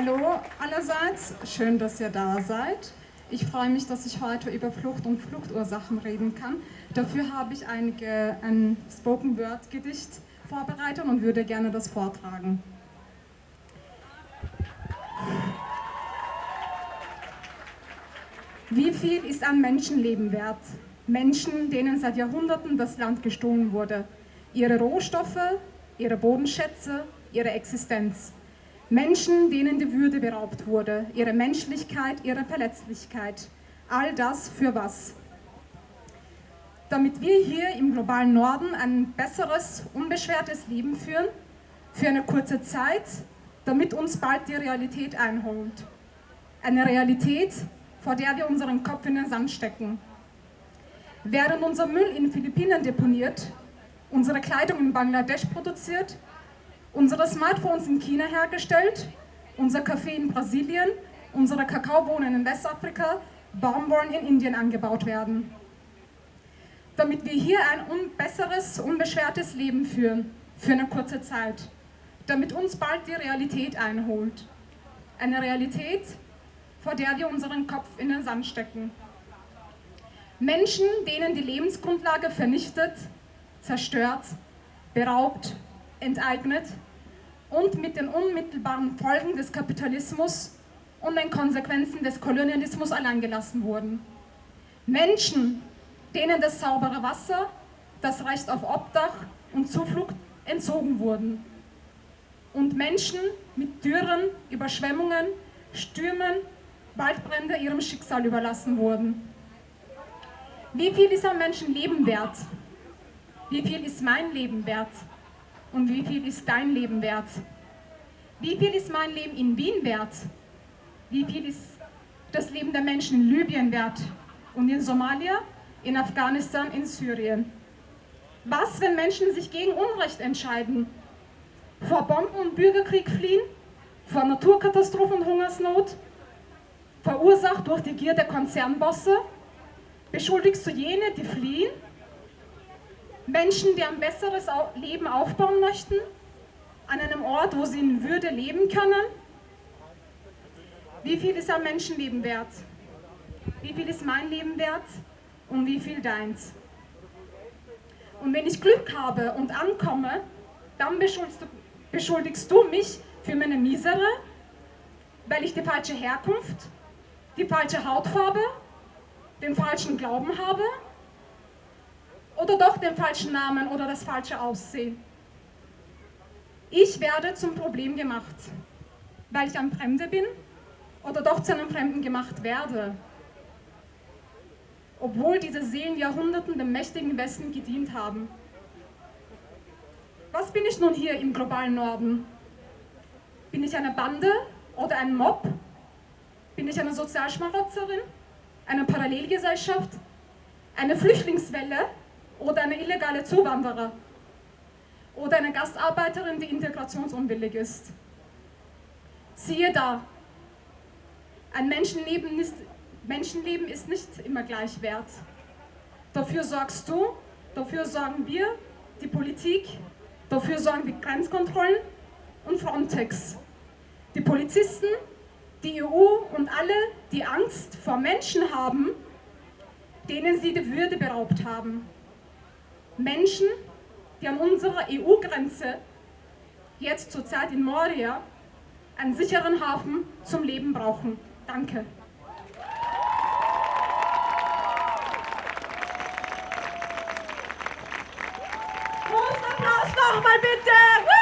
Hallo allerseits, schön, dass ihr da seid. Ich freue mich, dass ich heute über Flucht und Fluchtursachen reden kann. Dafür habe ich einige, ein Spoken Word Gedicht vorbereitet und würde gerne das vortragen. Wie viel ist ein Menschenleben wert? Menschen, denen seit Jahrhunderten das Land gestohlen wurde. Ihre Rohstoffe, ihre Bodenschätze, ihre Existenz. Menschen, denen die Würde beraubt wurde, ihre Menschlichkeit, ihre Verletzlichkeit. All das für was? Damit wir hier im globalen Norden ein besseres, unbeschwertes Leben führen, für eine kurze Zeit, damit uns bald die Realität einholt. Eine Realität, vor der wir unseren Kopf in den Sand stecken. Während unser Müll in Philippinen deponiert, unsere Kleidung in Bangladesch produziert unsere Smartphones in China hergestellt, unser Kaffee in Brasilien, unsere Kakaobohnen in Westafrika, Baumwolle in Indien angebaut werden. Damit wir hier ein un besseres, unbeschwertes Leben führen, für eine kurze Zeit. Damit uns bald die Realität einholt. Eine Realität, vor der wir unseren Kopf in den Sand stecken. Menschen, denen die Lebensgrundlage vernichtet, zerstört, beraubt enteignet und mit den unmittelbaren Folgen des Kapitalismus und den Konsequenzen des Kolonialismus alleingelassen wurden. Menschen, denen das saubere Wasser, das Recht auf Obdach und Zuflucht entzogen wurden. Und Menschen mit Dürren, Überschwemmungen, Stürmen, Waldbrände ihrem Schicksal überlassen wurden. Wie viel ist ein Menschenleben wert? Wie viel ist mein Leben wert? Und wie viel ist dein Leben wert? Wie viel ist mein Leben in Wien wert? Wie viel ist das Leben der Menschen in Libyen wert? Und in Somalia, in Afghanistan, in Syrien? Was, wenn Menschen sich gegen Unrecht entscheiden? Vor Bomben und Bürgerkrieg fliehen? Vor Naturkatastrophen und Hungersnot? Verursacht durch die Gier der Konzernbosse? Beschuldigst du jene, die fliehen? Menschen, die ein besseres Leben aufbauen möchten, an einem Ort, wo sie in Würde leben können. Wie viel ist ein Menschenleben wert? Wie viel ist mein Leben wert und wie viel deins? Und wenn ich Glück habe und ankomme, dann beschuldigst du, beschuldigst du mich für meine Misere, weil ich die falsche Herkunft, die falsche Hautfarbe, den falschen Glauben habe oder doch den falschen Namen oder das falsche Aussehen. Ich werde zum Problem gemacht, weil ich ein Fremder bin oder doch zu einem Fremden gemacht werde. Obwohl diese Seelen Jahrhunderten dem mächtigen Westen gedient haben. Was bin ich nun hier im globalen Norden? Bin ich eine Bande oder ein Mob? Bin ich eine Sozialschmarotzerin? Eine Parallelgesellschaft? Eine Flüchtlingswelle? Oder eine illegale Zuwanderer oder eine Gastarbeiterin, die integrationsunwillig ist. Siehe da, ein Menschenleben ist, Menschenleben ist nicht immer gleich wert. Dafür sorgst du, dafür sorgen wir, die Politik, dafür sorgen die Grenzkontrollen und Frontex. Die Polizisten, die EU und alle, die Angst vor Menschen haben, denen sie die Würde beraubt haben. Menschen, die an unserer EU-Grenze, jetzt zurzeit in Moria, einen sicheren Hafen zum Leben brauchen. Danke. Applaus nochmal bitte!